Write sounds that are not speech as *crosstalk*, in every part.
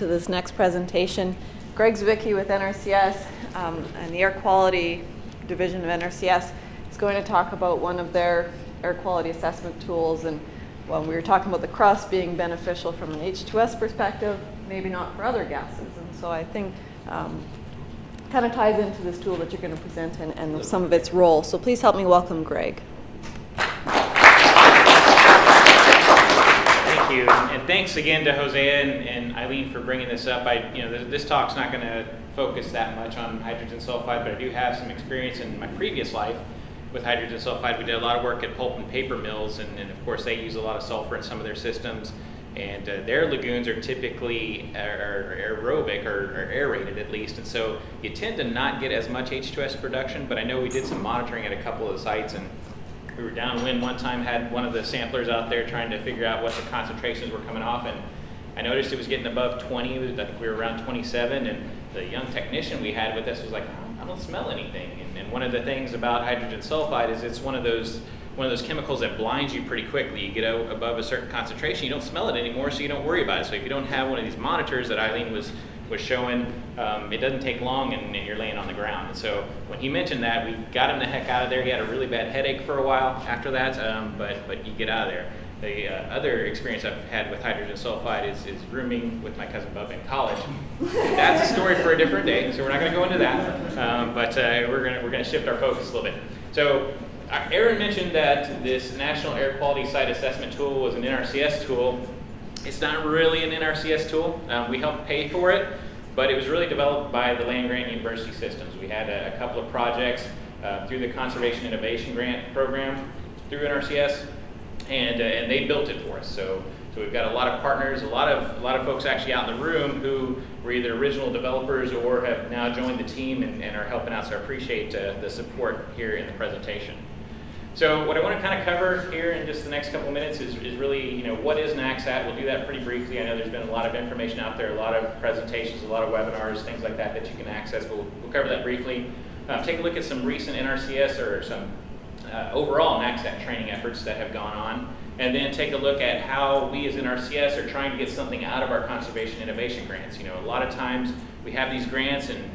to this next presentation. Greg Zwicke with NRCS um, and the Air Quality Division of NRCS is going to talk about one of their air quality assessment tools. And when we were talking about the crust being beneficial from an H2S perspective, maybe not for other gases. And so I think um, kind of ties into this tool that you're going to present and, and some of its role. So please help me welcome Greg. Thanks again to Hosea and, and, Eileen for bringing this up. I, you know, this, this talk's not going to focus that much on hydrogen sulfide, but I do have some experience in my previous life with hydrogen sulfide. We did a lot of work at pulp and paper mills, and, and of course they use a lot of sulfur in some of their systems. And uh, their lagoons are typically are, are aerobic or, or, aerated at least, and so you tend to not get as much H2S production. But I know we did some monitoring at a couple of the sites, and we were downwind one time, had one of the samplers out there trying to figure out what the concentrations were coming off, and I noticed it was getting above 20. I think we were around 27, and the young technician we had with us was like, I don't smell anything. And, and one of the things about hydrogen sulfide is it's one of those one of those chemicals that blinds you pretty quickly. You get above a certain concentration, you don't smell it anymore, so you don't worry about it. So if you don't have one of these monitors that Eileen was was showing, um, it doesn't take long and, you're laying on the ground. And so when he mentioned that, we got him the heck out of there. He had a really bad headache for a while after that, um, but but you get out of there. The uh, other experience I've had with hydrogen sulfide is, is rooming with my cousin Bubba in college. That's a story for a different day, so we're not going to go into that. Um, but uh, we're going we're to shift our focus a little bit. So uh, Aaron mentioned that this National Air Quality Site Assessment tool was an NRCS tool. It's not really an NRCS tool. Um, we helped pay for it, but it was really developed by the land grant university systems. We had a, a couple of projects uh, through the Conservation Innovation Grant Program through NRCS, and, uh, and they built it for us. So, so we've got a lot of partners, a lot of, a lot of folks actually out in the room who were either original developers or have now joined the team and, and are helping out, so I appreciate uh, the support here in the presentation. So what I want to kind of cover here in just the next couple minutes is, is really, you know, what is NAQSAT? We'll do that pretty briefly. I know there's been a lot of information out there, a lot of presentations, a lot of webinars, things like that that you can access. We'll, we'll cover that briefly. Uh, take a look at some recent NRCS or some uh, overall NAQSAT training efforts that have gone on. And then take a look at how we as NRCS are trying to get something out of our conservation innovation grants. You know, a lot of times we have these grants and,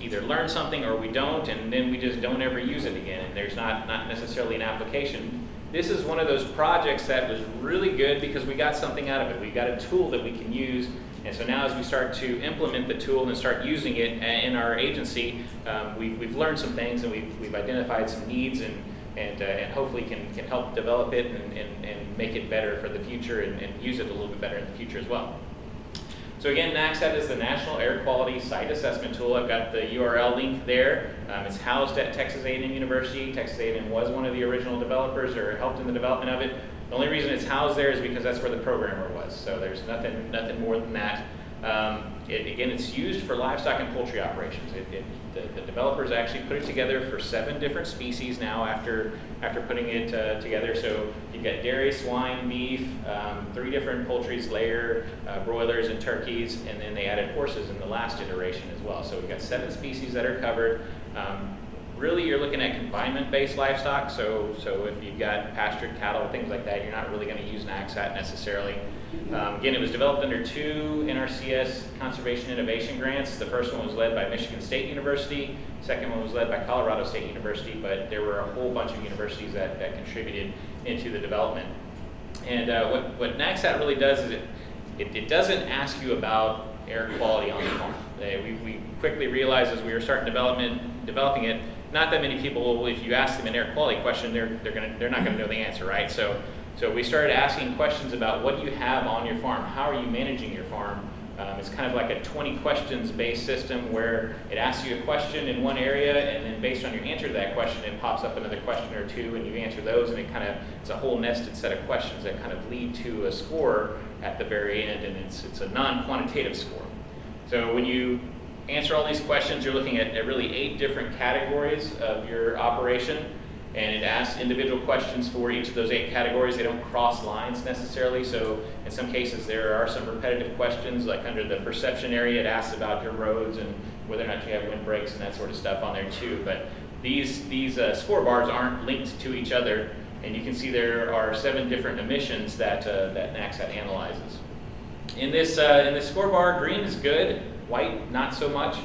either learn something or we don't, and then we just don't ever use it again, and there's not, not necessarily an application. This is one of those projects that was really good because we got something out of it. We got a tool that we can use, and so now as we start to implement the tool and start using it in our agency, um, we, have learned some things and we've, we've identified some needs and, and, uh, and hopefully can, can help develop it and, and, and make it better for the future and, and use it a little bit better in the future as well. So again, NAQSAT is the National Air Quality Site Assessment Tool. I've got the URL link there. Um, it's housed at Texas A&M University. Texas A&M was one of the original developers or helped in the development of it. The only reason it's housed there is because that's where the programmer was. So there's nothing, nothing more than that. Um, it, again, it's used for livestock and poultry operations. It, it, the, the, developers actually put it together for seven different species now after, after putting it uh, together. So you've got dairy, swine, beef, um, three different poultries, layer, uh, broilers, and turkeys, and then they added horses in the last iteration as well. So we've got seven species that are covered. Um, really you're looking at confinement-based livestock. So, so if you've got pastured cattle, things like that, you're not really going to use NAQSAT necessarily. Um, again, it was developed under two NRCS Conservation Innovation Grants. The first one was led by Michigan State University. Second one was led by Colorado State University, but there were a whole bunch of universities that, that contributed into the development. And uh, what, what NAQSAT really does is it, it, it, doesn't ask you about air quality on the farm. We, we quickly realized as we were starting development, developing it, not that many people, if you ask them an air quality question, they're, they're, gonna, they're not going to know the answer, right? So so we started asking questions about what do you have on your farm? How are you managing your farm? Um, it's kind of like a 20 questions based system where it asks you a question in one area and then based on your answer to that question it pops up another question or two and you answer those and it kind of it's a whole nested set of questions that kind of lead to a score at the very end and it's, it's a non-quantitative score. So when you answer all these questions you're looking at, at really eight different categories of your operation and it asks individual questions for each of those eight categories. They don't cross lines necessarily, so in some cases there are some repetitive questions, like under the perception area, it asks about your roads and whether or not you have windbreaks and that sort of stuff on there too. But these, these uh, score bars aren't linked to each other, and you can see there are seven different emissions that, uh, that NAQSAT analyzes. In this, uh, in this scorebar, green is good, white not so much.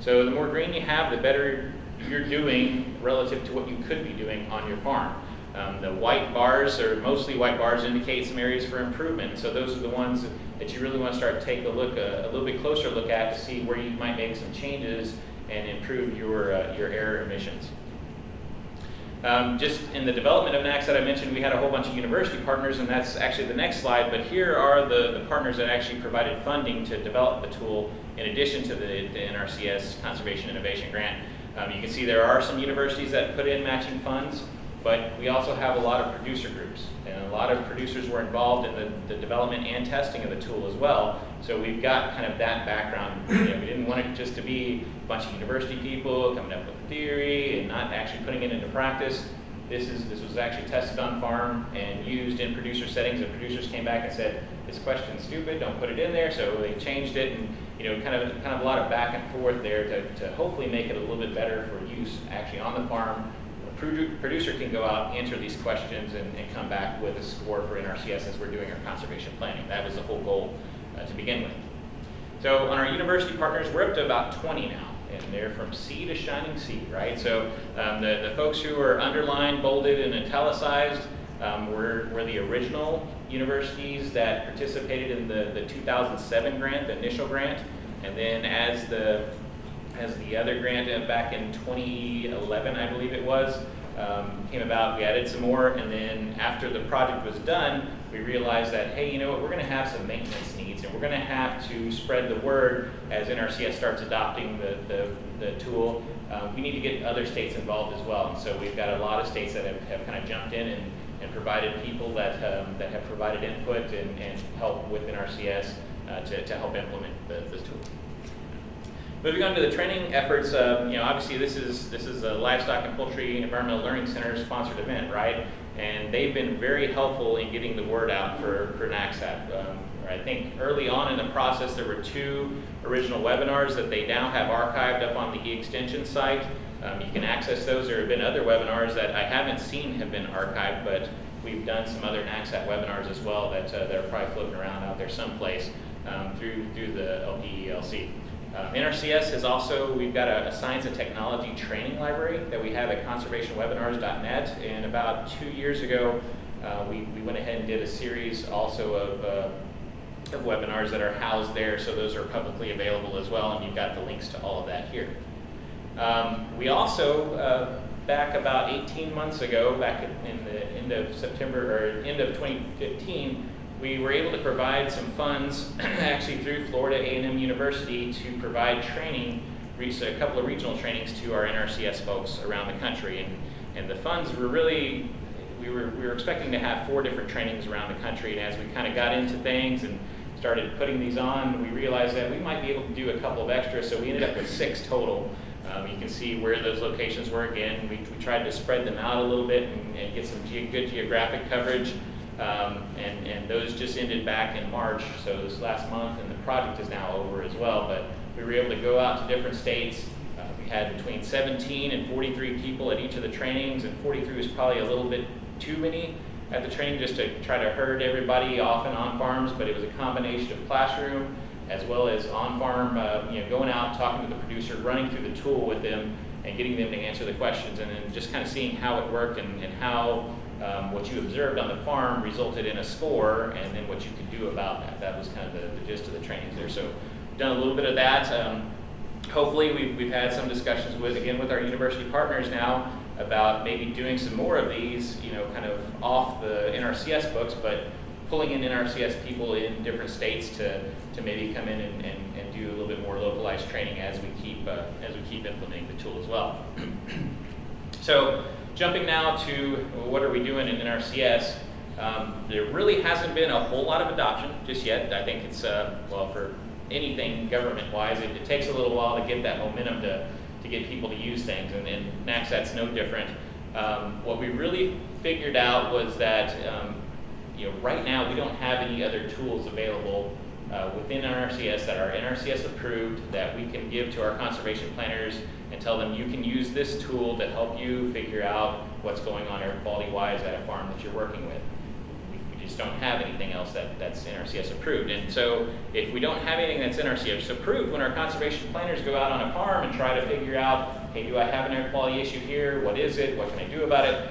So the more green you have, the better you're doing relative to what you could be doing on your farm. Um, the white bars, or mostly white bars, indicate some areas for improvement. So those are the ones that you really want to start to take a look, a, a little bit closer look at to see where you might make some changes and improve your, uh, your air emissions. Um, just in the development of NAQSAT I mentioned, we had a whole bunch of university partners, and that's actually the next slide, but here are the, the partners that actually provided funding to develop the tool in addition to the, the NRCS Conservation Innovation Grant. Um, you can see there are some universities that put in matching funds, but we also have a lot of producer groups, and a lot of producers were involved in the, the development and testing of the tool as well. So we've got kind of that background. You know, we didn't want it just to be a bunch of university people coming up with theory and not actually putting it into practice. This is this was actually tested on farm and used in producer settings. And producers came back and said, "This question's stupid. Don't put it in there." So they changed it, and you know, kind of kind of a lot of back and forth there to, to hopefully make it a little bit better for use actually on the farm producer can go out, answer these questions, and, and, come back with a score for NRCS as we're doing our conservation planning. That was the whole goal uh, to begin with. So on our university partners, we're up to about 20 now, and they're from sea to shining sea, right? So um, the, the folks who are underlined, bolded, and italicized um, were, were the original universities that participated in the, the 2007 grant, the initial grant, and then as the as the other grant uh, back in 2011, I believe it was, um, came about. We added some more, and then after the project was done, we realized that, hey, you know what, we're going to have some maintenance needs, and we're going to have to spread the word as NRCS starts adopting the, the, the tool. Um, we need to get other states involved as well. And so we've got a lot of states that have, have kind of jumped in and, and provided people that, um, that have provided input and, and help with NRCS uh, to, to help implement the, the tool. Moving on to the training efforts, uh, you know, obviously this is this is a Livestock and Poultry Environmental Learning Center sponsored event, right? And they've been very helpful in getting the word out for, for NAQSAT. Um, I think early on in the process there were two original webinars that they now have archived up on the eXtension site. Um, you can access those. There have been other webinars that I haven't seen have been archived, but we've done some other NAQSAT webinars as well that, uh, that are probably floating around out there someplace um, through, through the LPELC. Uh, NRCS has also, we've got a, a, science and technology training library that we have at conservationwebinars.net. And about two years ago, uh, we, we went ahead and did a series also of, uh, of webinars that are housed there. So those are publicly available as well. And you've got the links to all of that here. Um, we also, uh, back about 18 months ago, back in the end of September or end of 2015, we were able to provide some funds *clears throat* actually through Florida A&M University to provide training, a couple of regional trainings to our NRCS folks around the country. And, and the funds were really, we were, we were expecting to have four different trainings around the country. And as we kind of got into things and started putting these on, we realized that we might be able to do a couple of extras. So we ended up with six total. Um, you can see where those locations were again. We, we tried to spread them out a little bit and, and get some ge good geographic coverage. Um, and, and those just ended back in March, so this last month, and the project is now over as well. But we were able to go out to different states. Uh, we had between 17 and 43 people at each of the trainings, and 43 was probably a little bit too many at the training just to try to herd everybody off and on farms, but it was a combination of classroom as well as on-farm, uh, you know, going out, talking to the producer, running through the tool with them, and getting them to answer the questions, and then just kind of seeing how it worked and, and how um, what you observed on the farm resulted in a score, and then what you could do about that. That was kind of the, the gist of the trainings there. So done a little bit of that. Um, hopefully we've, we've had some discussions with, again, with our university partners now about maybe doing some more of these, you know, kind of off the NRCS books, but pulling in NRCS people in different states to, to maybe come in and, and, and do a little bit more localized training as we keep, uh, as we keep implementing the tool as well. *clears throat* so jumping now to what are we doing in NRCS, um, there really hasn't been a whole lot of adoption just yet. I think it's, uh, well, for anything government-wise, it, it, takes a little while to get that momentum to, to get people to use things, and, and NAQSAT's no different. Um, what we really figured out was that um, you know, right now we don't have any other tools available uh, within NRCS that are NRCS approved that we can give to our conservation planners and tell them you can use this tool to help you figure out what's going on air quality wise at a farm that you're working with. We, just don't have anything else that, that's NRCS approved. And so if we don't have anything that's NRCS approved, when our conservation planners go out on a farm and try to figure out, hey, do I have an air quality issue here? What is it? What can I do about it?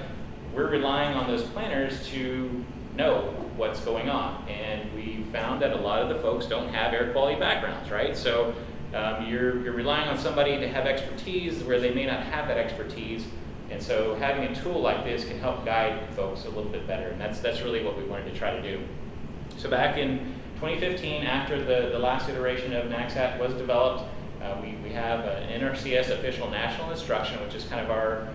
We're relying on those planners to know what's going on. And we found that a lot of the folks don't have air quality backgrounds, right? So um, you're, you're relying on somebody to have expertise where they may not have that expertise. And so having a tool like this can help guide folks a little bit better. And that's, that's really what we wanted to try to do. So back in 2015, after the, the last iteration of NAQSAT was developed, uh, we, we have an NRCS official national instruction, which is kind of our,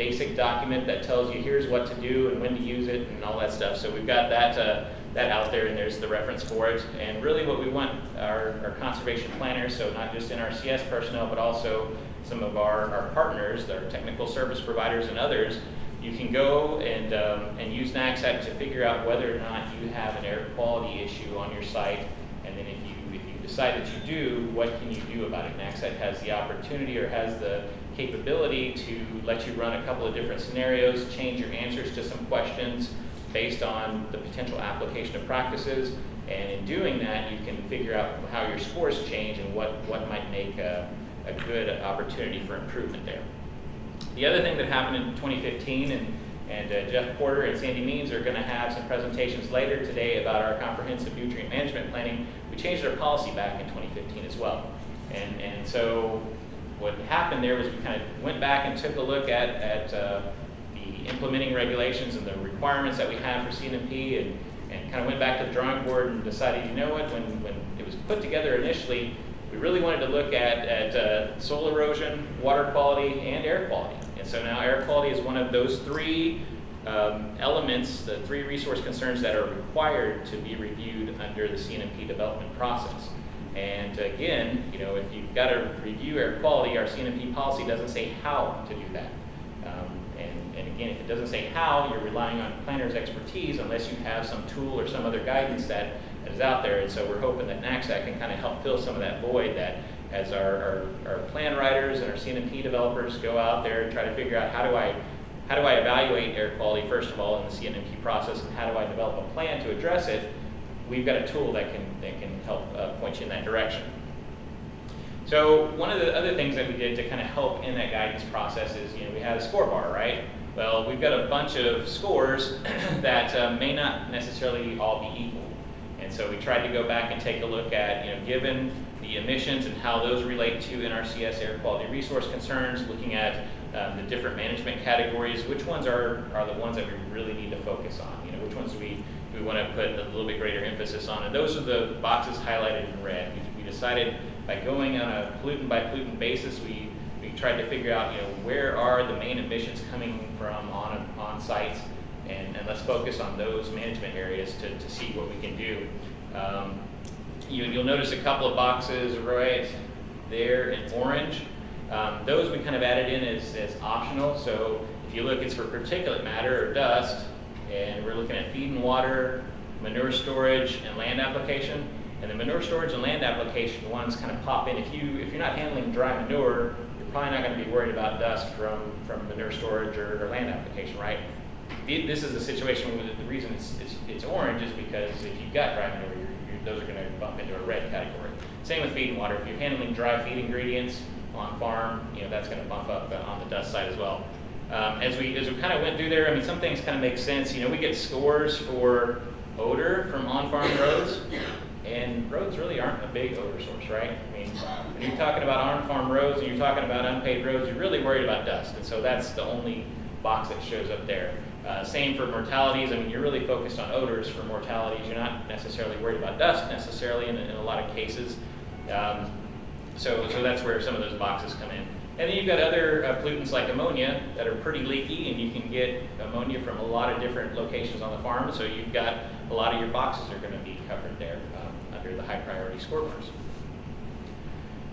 basic document that tells you here's what to do and when to use it and all that stuff. So we've got that, uh, that out there and there's the reference for it. And really what we want our, our conservation planners, so not just NRCS personnel, but also some of our, our partners, our technical service providers and others, you can go and, um, and use NAQSAT to figure out whether or not you have an air quality issue on your site. And then if you, if you decide that you do, what can you do about it? NAQSAT has the opportunity or has the capability to let you run a couple of different scenarios, change your answers to some questions based on the potential application of practices. And in doing that, you can figure out how your scores change and what, what might make a, a good opportunity for improvement there. The other thing that happened in 2015, and, and uh, Jeff Porter and Sandy Means are going to have some presentations later today about our comprehensive nutrient management planning. We changed our policy back in 2015 as well. And, and so what happened there was we kind of went back and took a look at, at uh, the implementing regulations and the requirements that we have for CNMP and, and kind of went back to the drawing board and decided, you know what, when, when it was put together initially, we really wanted to look at, at uh, soil erosion, water quality, and air quality. And so now air quality is one of those three um, elements, the three resource concerns that are required to be reviewed under the CNMP development process. And again, you know, if you've got to review air quality, our CNMP policy doesn't say how to do that. Um, and, and again, if it doesn't say how, you're relying on planner's expertise unless you have some tool or some other guidance that is out there. And so we're hoping that NAQSAT can kind of help fill some of that void that as our, our, our plan writers and our CNMP developers go out there and try to figure out how do I how do I evaluate air quality, first of all, in the CNMP process, and how do I develop a plan to address it, we've got a tool that can, that can help uh, point you in that direction. So one of the other things that we did to kind of help in that guidance process is, you know, we had a score bar, right? Well, we've got a bunch of scores *clears throat* that uh, may not necessarily all be equal. And so we tried to go back and take a look at, you know, given the emissions and how those relate to NRCS air quality resource concerns, looking at um, the different management categories, which ones are, are the ones that we really need to focus on? You know, which ones do we, we want to put a little bit greater emphasis on? And those are the boxes highlighted in red. We, we decided by going on a pollutant by pollutant basis, we, we tried to figure out, you know, where are the main emissions coming from on, on sites and, and let's focus on those management areas to, to see what we can do. Um, you, will notice a couple of boxes right there in orange. Um, those we kind of added in as, as optional. So if you look, it's for particulate matter or dust, and we're looking at feed and water, manure storage, and land application. And the manure storage and land application ones kind of pop in. If you if you're not handling dry manure, you're probably not going to be worried about dust from from manure storage or, or land application, right? this is a situation where the reason it's, it's, it's orange is because if you've got dry manure, you're, you're, those are going to bump into a red category. Same with feed and water. If you're handling dry feed ingredients on farm, you know that's going to bump up on the dust side as well. Um, as we as we kind of went through there, I mean some things kind of make sense. You know, we get scores for odor from on-farm roads, and roads really aren't a big odor source, right? I mean, when you're talking about on-farm roads and you're talking about unpaved roads, you're really worried about dust, and so that's the only box that shows up there. Uh, same for mortalities. I mean, you're really focused on odors for mortalities. You're not necessarily worried about dust necessarily in, in a lot of cases. Um, so, so that's where some of those boxes come in. And then you've got other uh, pollutants like ammonia that are pretty leaky, and you can get ammonia from a lot of different locations on the farm. So you've got a lot of your boxes are going to be covered there um, under the high priority scorecards.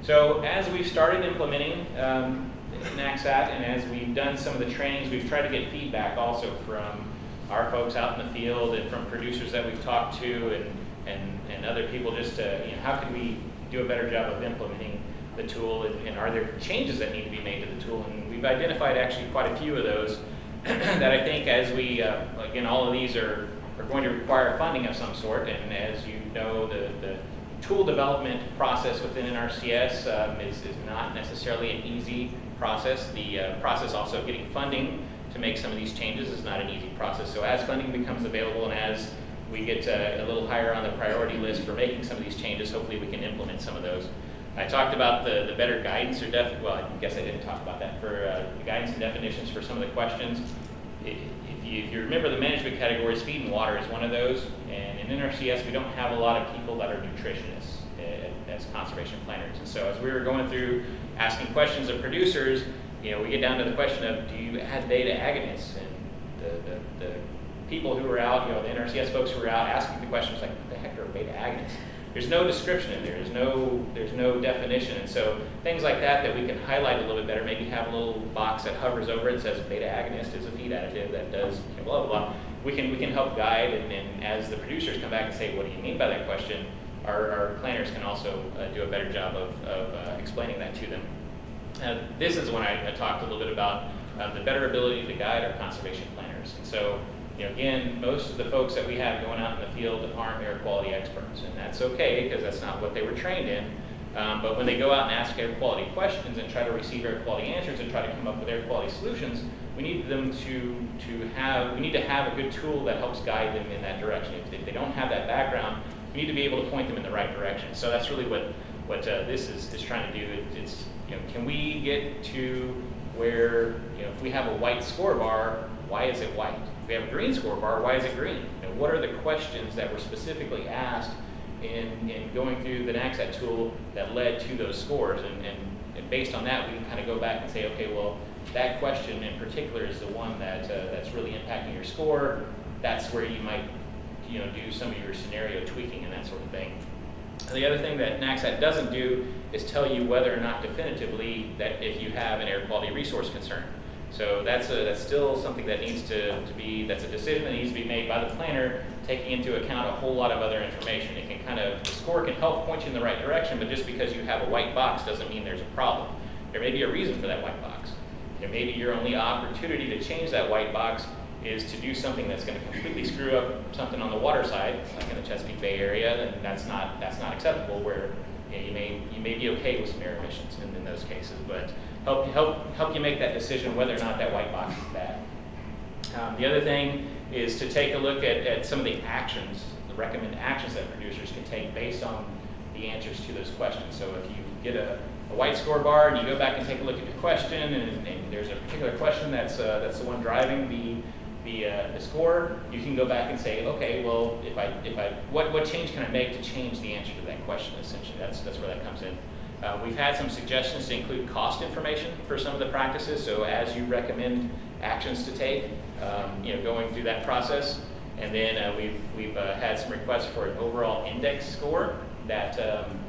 So as we've started implementing um, NAQSAT, and as we've done some of the trainings, we've tried to get feedback also from our folks out in the field and from producers that we've talked to and, and, and other people just to, you know, how can we do a better job of implementing the tool and, and are there changes that need to be made to the tool? And we've identified actually quite a few of those *clears throat* that I think as we, uh, again, all of these are, are going to require funding of some sort, and as you know, the, the tool development process within NRCS um, is, is not necessarily an easy process. The uh, process also of getting funding to make some of these changes is not an easy process. So as funding becomes available and as we get uh, a little higher on the priority list for making some of these changes, hopefully we can implement some of those. I talked about the, the better guidance or def, well, I guess I didn't talk about that, for uh, the guidance and definitions for some of the questions. If you, if you remember the management categories, feed and water is one of those. And in NRCS, we don't have a lot of people that are nutritionists uh, as conservation planners. And so as we were going through asking questions of producers, you know, we get down to the question of do you add beta agonists? And the, the, the people who were out, you know, the NRCS folks who were out asking the questions like, what the heck are beta agonists? There's no description in there. There's no there's no definition, and so things like that that we can highlight a little bit better. Maybe have a little box that hovers over it and says beta agonist is a feed additive that does blah blah blah. We can we can help guide, and, as the producers come back and say, what do you mean by that question? Our, our planners can also uh, do a better job of, of uh, explaining that to them. Uh, this is when I, I, talked a little bit about uh, the better ability to guide our conservation planners. And so you know, again, most of the folks that we have going out in the field aren't air quality experts, and that's okay because that's not what they were trained in. Um, but when they go out and ask air quality questions and try to receive air quality answers and try to come up with air quality solutions, we need them to, to have, we need to have a good tool that helps guide them in that direction. If, they don't have that background, we need to be able to point them in the right direction. So that's really what, what uh, this is, is trying to do. It, it's, you know, can we get to where, you know, if we have a white score bar, why is it white? We have a green score bar, why is it green? And what are the questions that were specifically asked in, in going through the NAQSAT tool that led to those scores? And, and, and based on that, we can kind of go back and say, okay, well, that question in particular is the one that, uh, that's really impacting your score. That's where you might you know, do some of your scenario tweaking and that sort of thing. The other thing that NAQSAT doesn't do is tell you whether or not definitively that if you have an air quality resource concern. So that's, a, that's still something that needs to, to be, that's a decision that needs to be made by the planner, taking into account a whole lot of other information. It can kind of, the score can help point you in the right direction, but just because you have a white box doesn't mean there's a problem. There may be a reason for that white box. There may be your only opportunity to change that white box is to do something that's going to completely screw up something on the water side, like in the Chesapeake Bay area, then that's not, that's not acceptable where you, know, you, may, you may be okay with some air emissions in, in those cases. But help, help, help you make that decision whether or not that white box is bad. Um, the other thing is to take a look at, at some of the actions, the recommended actions that producers can take based on the answers to those questions. So if you get a, a white score bar and you go back and take a look at the question and, and there's a particular question that's, uh, that's the one driving the, the, uh, the score, you can go back and say, okay, well, if I, if I, what, what change can I make to change the answer to that question, essentially. That's, that's where that comes in. Uh, we've had some suggestions to include cost information for some of the practices, so as you recommend actions to take, um, you know, going through that process. And then uh, we've, we've uh, had some requests for an overall index score that, um,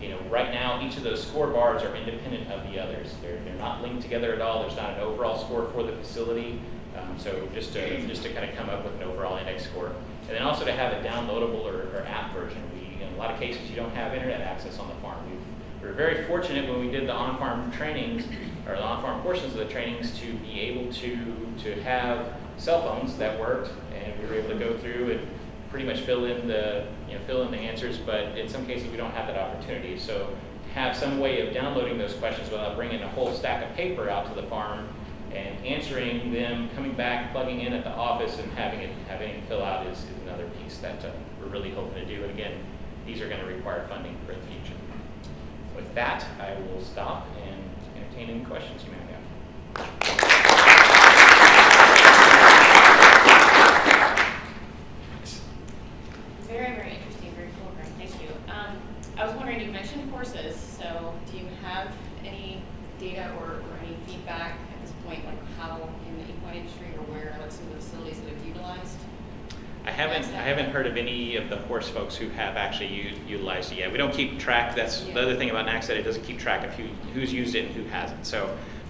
you know, right now each of those score bars are independent of the others. They're, they're not linked together at all. There's not an overall score for the facility. Um, so just to, just to kind of come up with an overall index score. And then also to have a downloadable or, or app version. We, in a lot of cases, you don't have internet access on the farm. We've we were very fortunate when we did the on-farm trainings, or the on-farm portions of the trainings, to be able to, to have cell phones that worked, and we were able to go through and pretty much fill in the, you know, fill in the answers, but in some cases we don't have that opportunity. So have some way of downloading those questions without bringing a whole stack of paper out to the farm and answering them, coming back, plugging in at the office, and having it having it fill out is, is another piece that uh, we're really hoping to do. And again, these are going to require funding for the future with that, I will stop and entertain any questions you may have. Very, very interesting, very cool, Thank you. Um, I was wondering, you mentioned horses, so do you have any data or, or any feedback at this point, like how in the equine industry or where, like some of the facilities that have utilized I haven't, I haven't heard of any of the horse folks who have actually utilized it yet. We don't keep track, that's the other thing about NAQSAT, it doesn't keep track of who, who's used it and who hasn't. So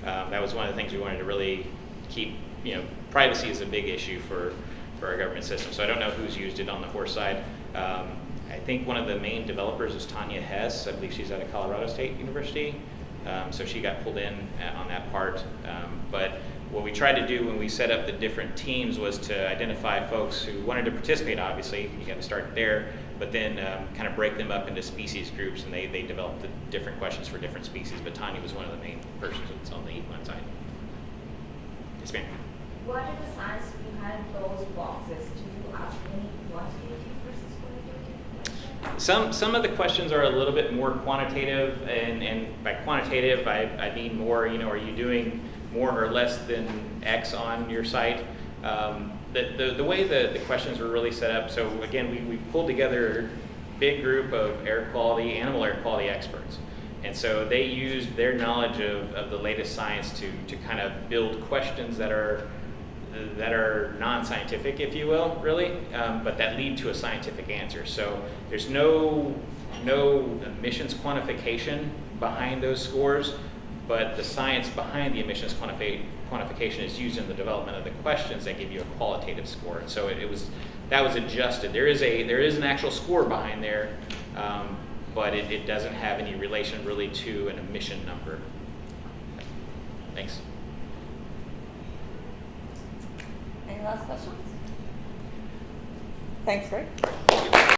um, that was one of the things we wanted to really keep, you know, privacy is a big issue for, for our government system. So I don't know who's used it on the horse side. Um, I think one of the main developers is Tanja Hess. I believe she's out of Colorado State University. Um, so she got pulled in uh, on that part. Um, but what we tried to do when we set up the different teams was to identify folks who wanted to participate, obviously, you got to start there, but then um, kind of break them up into species groups, and they, they developed the different questions for different species, but Tanja was one of the main persons that's on the equine side. Yes, ma'am. What are the science behind those boxes? Do you ask any quantitative versus qualitative? Some, some of the questions are a little bit more quantitative, and, and by quantitative, I, I mean more, you know, are you doing more or less than X on your site? Um, the, the, the way the, the questions were really set up, so again, we, we pulled together a big group of air quality, animal air quality experts. And so they used their knowledge of, of the latest science to, to kind of build questions that are that are non-scientific, if you will, really, um, but that lead to a scientific answer. So there's no no emissions quantification behind those scores, but the science behind the emissions quantifi- quantification is used in the development of the questions that give you a qualitative score. And so it, it was that was adjusted. There is a there is an actual score behind there, um, but it, it doesn't have any relation really to an emission number. Thanks. Any last questions? Thanks, Greg.